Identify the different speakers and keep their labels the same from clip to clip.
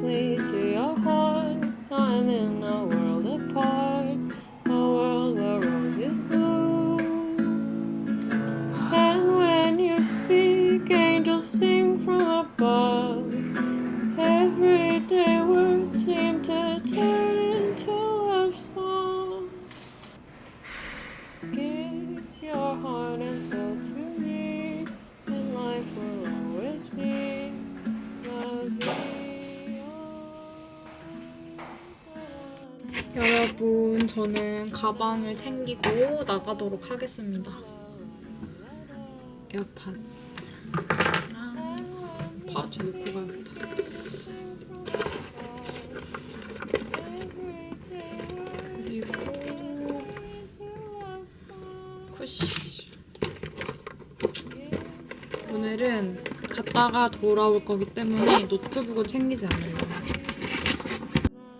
Speaker 1: me to your heart, I'm in a world
Speaker 2: 여러분, 저는 가방을 챙기고 나가도록 하겠습니다. 에어팟. 바지 놓고 가야겠다. 오늘은 갔다가 돌아올 거기 때문에 노트북은 챙기지 않아요.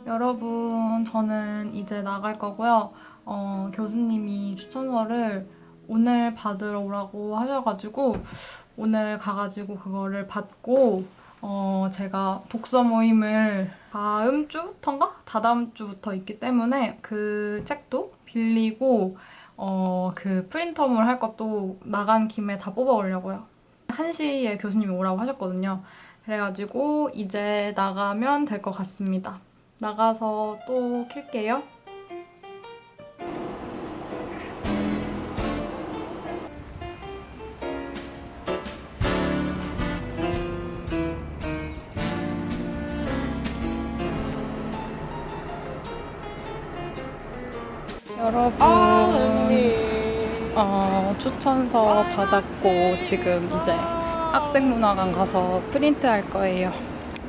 Speaker 2: 여러분, 저는 이제 나갈 거고요. 어, 교수님이 추천서를 오늘 받으러 오라고 하셔가지고 오늘 가가지고 그거를 받고 어, 제가 독서 모임을 다음 주부터인가? 다다음 주부터 있기 때문에 그 책도 빌리고 어, 그 프린터물 할 것도 나간 김에 다 뽑아오려고요. 1시에 교수님이 오라고 하셨거든요. 그래가지고 이제 나가면 될 것 같습니다. 나가서 또 킬게요. 여러분, 어, 추천서 받았고 지금 이제 학생문화관 가서 프린트 할 거예요.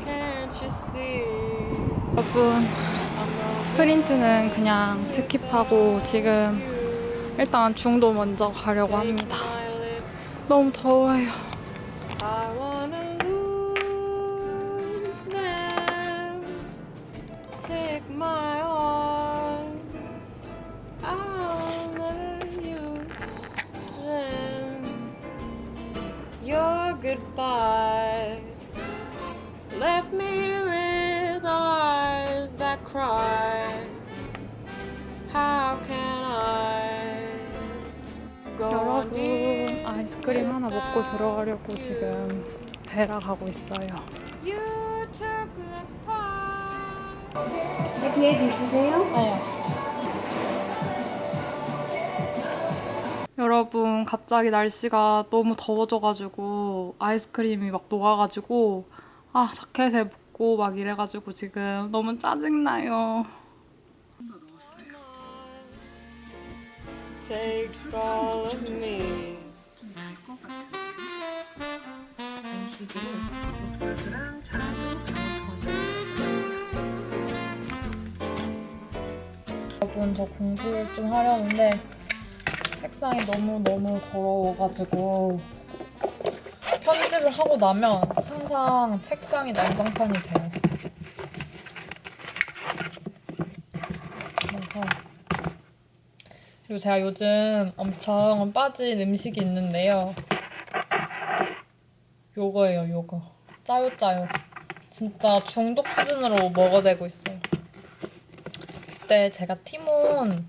Speaker 1: Can't you see?
Speaker 2: 여러분, 프린트는 그냥 스킵하고 지금 일단 중도 먼저 가려고 합니다. 너무 더워요.
Speaker 1: I
Speaker 2: 여러분, 아이스크림 하나 먹고 들어가려고 지금 베라 가고 있어요.
Speaker 3: 뒤에 계시세요?
Speaker 2: 네, 여러분 갑자기 날씨가 너무 더워져가지고 아이스크림이 막 녹아가지고 아 자켓에 묻고 막 이래가지고 지금 너무 짜증나요.
Speaker 1: Take all of me.
Speaker 2: 여러분 저 공부를 좀 하려는데 책상이 너무너무 더러워가지고 편집을 하고 나면 항상 책상이 난장판이 돼요. 그래서 그리고 제가 요즘 엄청 빠진 음식이 있는데요. 요거예요, 요거. 짜요, 짜요. 진짜 중독 수준으로 먹어대고 있어요. 그때 제가 티몬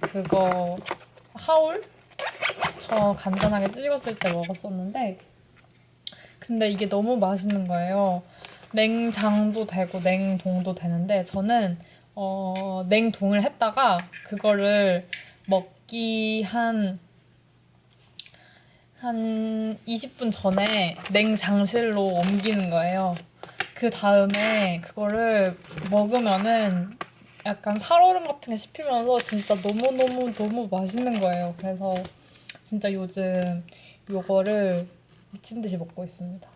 Speaker 2: 그거 하울 저 간단하게 찍었을 때 먹었었는데 근데 이게 너무 맛있는 거예요. 냉장도 되고 냉동도 되는데 저는 어, 냉동을 했다가 그거를 먹기 한 한 20분 전에 냉장실로 옮기는 거예요. 그 다음에 그거를 먹으면은 약간 살얼음 같은 게 씹히면서 진짜 너무너무 너무 맛있는 거예요. 그래서 진짜 요즘 요거를 미친 듯이 먹고 있습니다.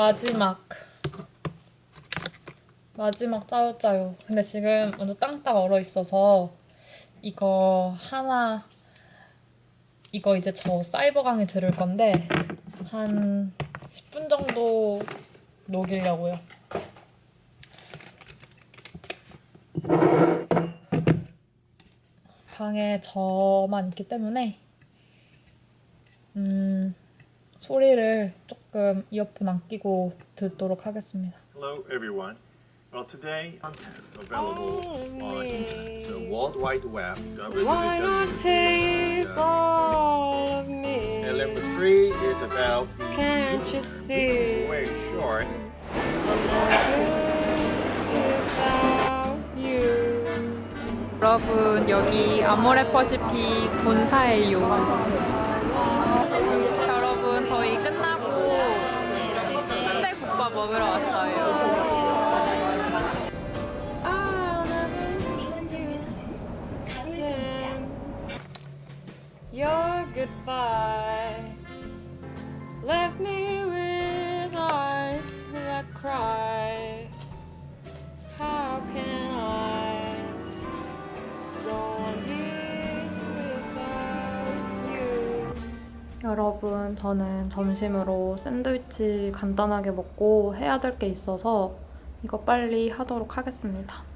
Speaker 2: 마지막 마지막 짜요짜요. 근데 지금 완전 땅땅 얼어 있어서 이거 하나 이거 이제 저 사이버 강의 들을 건데 한 10분 정도 녹이려고요. 방에 저만 있기 때문에 음, 소리를 조금 이어폰 안 끼고 듣도록 하겠습니다.
Speaker 4: Hello, everyone. Well, today content is available
Speaker 1: Oh,
Speaker 4: on internet, so World Wide Web.
Speaker 1: Why not take all of
Speaker 4: And
Speaker 1: me?
Speaker 4: number three is about
Speaker 1: Can't you see?
Speaker 4: wearing shorts.
Speaker 1: without you?
Speaker 2: 여러분 여기 아모레퍼시픽 본사예요. 순대국밥 저는 점심으로 샌드위치 간단하게 먹고 해야 될 게 있어서 이거 빨리 하도록 하겠습니다.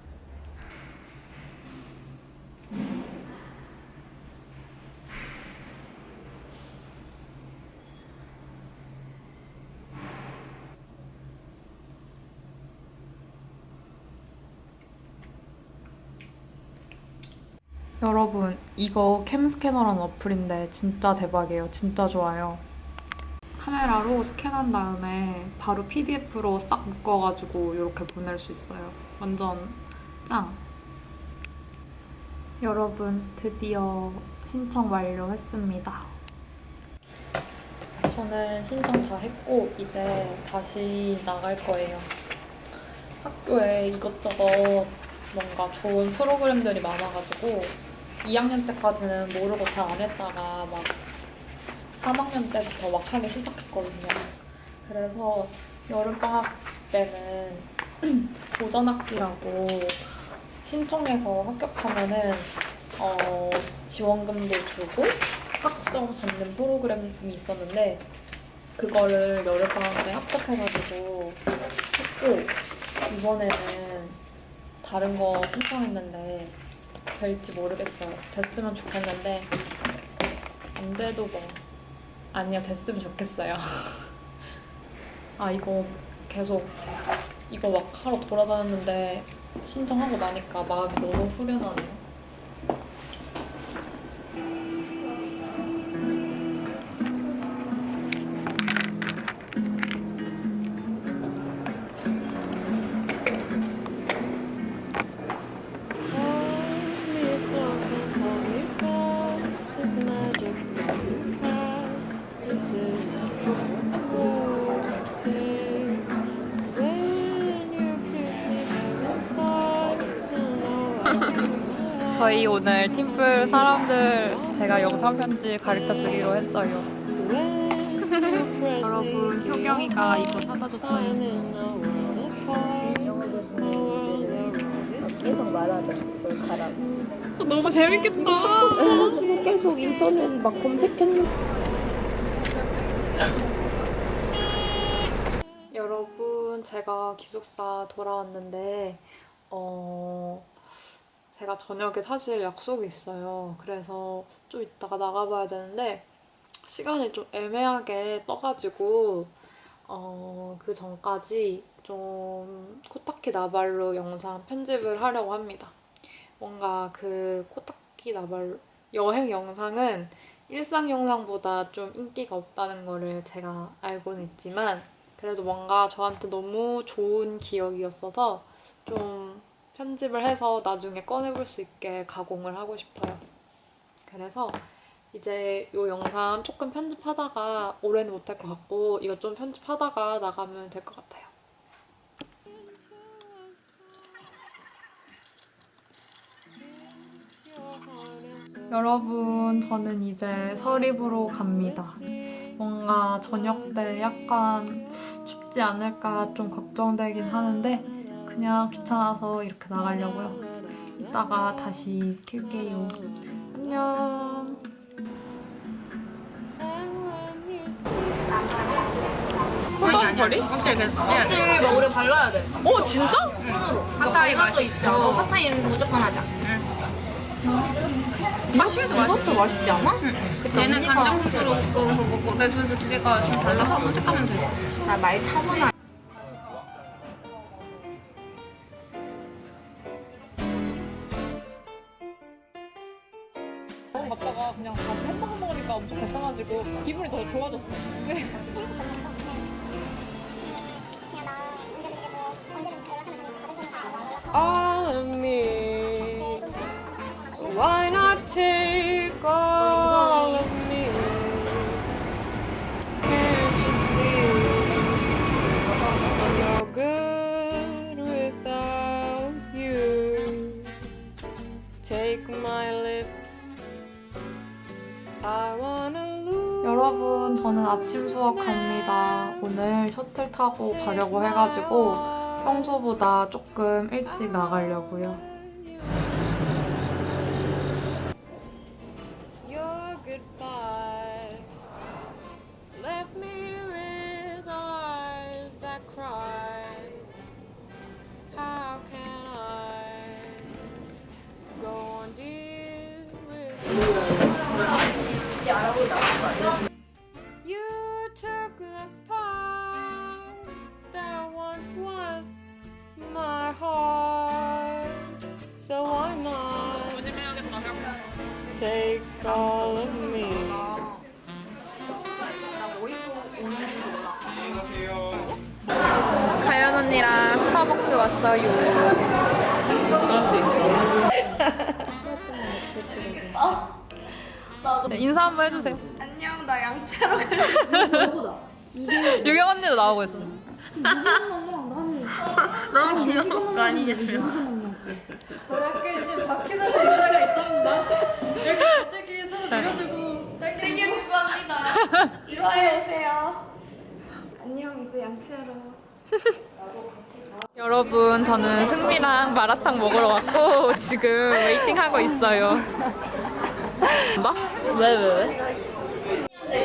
Speaker 2: 여러분 이거 캠스캐너라는 어플인데 진짜 대박이에요. 진짜 좋아요. 카메라로 스캔한 다음에 바로 PDF로 싹 묶어가지고 이렇게 보낼 수 있어요. 완전 짱! 여러분 드디어 신청 완료했습니다. 저는 신청 다 했고 이제 다시 나갈 거예요. 학교에 이것저것 뭔가 좋은 프로그램들이 많아가지고 2학년 때까지는 모르고 잘 안 했다가 막 3학년 때부터 막 하기 시작했거든요. 그래서 여름방학 때는 도전학기라고 신청해서 합격하면은 어, 지원금도 주고 학점 받는 프로그램이 있었는데 그거를 여름방학 때 합격해가지고 했고 이번에는 다른 거 신청했는데 될지 모르겠어요. 됐으면 좋겠는데 안 돼도 뭐 아니요 됐으면 좋겠어요. 아 이거 계속 이거 막 하러 돌아다녔는데 신청하고 나니까 마음이 너무 후련하네요. 저희 오늘 팀플 사람들 제가 영상 편지 가르쳐 주기로 했어요. 여러분 효경이가 이거 사다 줬어요.
Speaker 5: 계속 말하자. 가라고.
Speaker 2: 너무 재밌겠다.
Speaker 5: 계속 인터넷 막 검색했는데.
Speaker 2: 여러분 제가 기숙사 돌아왔는데 어 제가 저녁에 사실 약속이 있어요. 그래서 좀 이따가 나가봐야 되는데 시간이 좀 애매하게 떠가지고 어, 그 전까지 좀 코타키 나발루 영상 편집을 하려고 합니다. 뭔가 그 코타키 나발루 여행 영상은 일상 영상보다 좀 인기가 없다는 거를 제가 알고는 있지만 그래도 뭔가 저한테 너무 좋은 기억이었어서 좀 편집을 해서 나중에 꺼내볼 수 있게 가공을 하고 싶어요. 그래서 이제 이 영상 조금 편집하다가 올해는 못할 것 같고 이거 좀 편집하다가 나가면 될 것 같아요. 여러분, 저는 이제 서립으로 갑니다. 뭔가 저녁 때 약간 춥지 않을까 좀 걱정되긴 하는데 그냥 귀찮아서 이렇게 나가려고요. 이따가 다시 킬게요. 안녕.
Speaker 6: 껍질 껍질 먹으려 발라야 돼.
Speaker 2: 어 진짜?
Speaker 6: 핫타이 맛있죠. 핫타이는 무조건 하자.
Speaker 2: 이것도, 이것도 맛있지 않아?
Speaker 6: 얘는 간장 소스로 볶고 그거 내 둘, 두 개가 좀 달라서 선택하면 돼. 나말 차분하.
Speaker 1: Take all of me? Can't you see? I'm no good without you. Take my lips. I wanna.
Speaker 2: 여러분 저는 아침 수업 갑니다. 오늘 셔틀 타고 가려고 해가지고 평소보다 조금 일찍 나가려고요.
Speaker 1: Heart. So why not take all of me?
Speaker 2: 가연 언니랑 스타벅스 왔어요. 네, 인사 한번 해주세요.
Speaker 5: 안녕 나 양치하러 갈래.
Speaker 2: 유경 언니도 나오고 있어.
Speaker 5: 너무 귀여운 거 아니겠어요? 땡겨주고 합니다. 이리와요 오세요. 안녕 이제 양치하러.
Speaker 2: 여러분 저는 승미랑 마라탕 먹으러 왔고 지금 웨이팅 하고 있어요. 뭐? 왜 왜, 왜?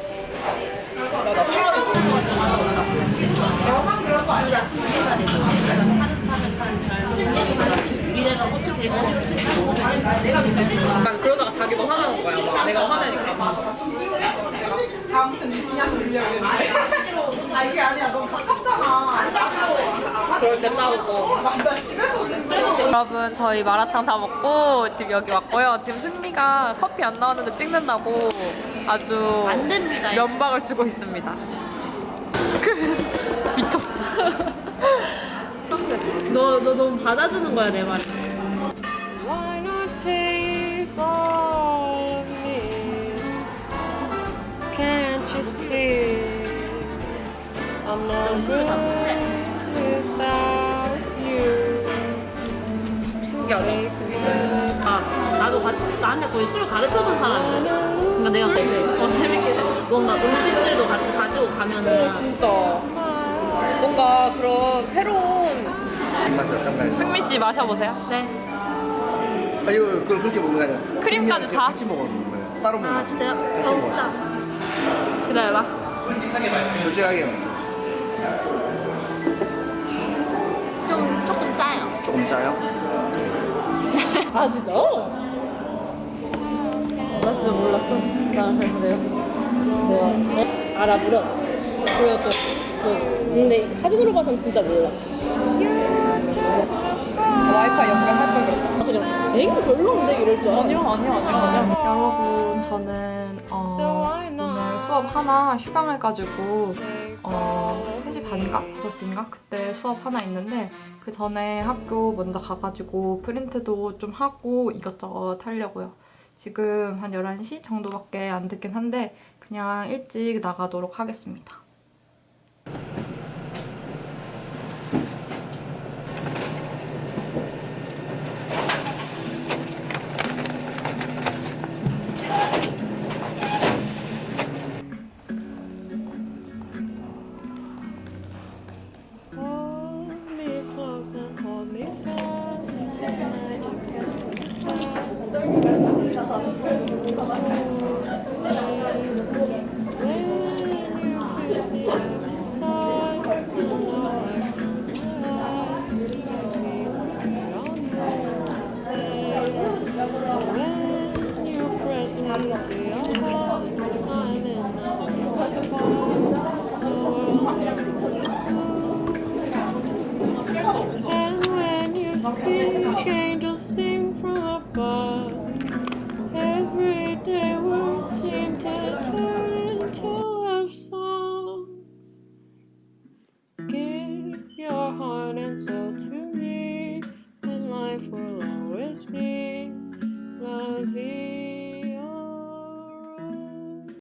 Speaker 1: 나나
Speaker 6: 둘다 스무 살이고 파릇파릇한 젊은 우리네가 어떻게 어떻게 내가
Speaker 1: 약간 그러다가 자기도 화나는 거야. 막 내가 화내니까. 그럴 때 싸우고.
Speaker 2: 여러분 저희 마라탕 다 먹고 지금 여기 왔고요. 지금 승미가 커피 안 나왔는데 찍는다고 아주
Speaker 6: 안 됩니다.
Speaker 2: 면박을 주고 있습니다. 미쳤어.
Speaker 6: 너, 너 너무 받아주는 거야, 내 말.
Speaker 1: Why not take all of me? Can't you see? I'm no good without you.
Speaker 6: 신기하네. 아, 나도 가, 나한테 거의 술 가르쳐준 사람이야. 그러니까 내가 되게 어, 재밌게 뭔가 음식들도 같이 가지고 가면은
Speaker 1: 진짜 뭔가 그런 새로운
Speaker 7: 맛이 어떤가요?
Speaker 2: 승미 씨 마셔보세요.
Speaker 6: 네.
Speaker 7: 아 이거 그걸 그렇게 먹는 게 아니라
Speaker 2: 크림까지 다?
Speaker 7: 같이 먹는 거예요. 따로 먹는
Speaker 6: 아. 진짜요?
Speaker 7: 같이
Speaker 6: 더
Speaker 7: 먹어요.
Speaker 6: 먹자. 기다려봐.
Speaker 7: 솔직하게 말씀.
Speaker 6: 좀 조금 짜요.
Speaker 7: 조금 짜요?
Speaker 1: 아 진짜? 나 몰랐어. 나 그래서 내가 내가 알아버렸어 보여줘 응. 근데 사진으로 봐선 진짜 몰라. 와이파이 연결할 걸 그랬다 아, 그냥 애가 별로인데 이럴 줄 아니야 아니야 아니야 아니야
Speaker 2: 여러분 저는 어, 오늘 수업 하나 휴강을 가지고 어, 3시 반인가? 5시인가? 그때 수업 하나 있는데 그 전에 학교 먼저 가가지고 프린트도 좀 하고 이것저것 하려고요. 지금 한 11시 정도밖에 안 듣긴 한데 그냥 일찍 나가도록 하겠습니다.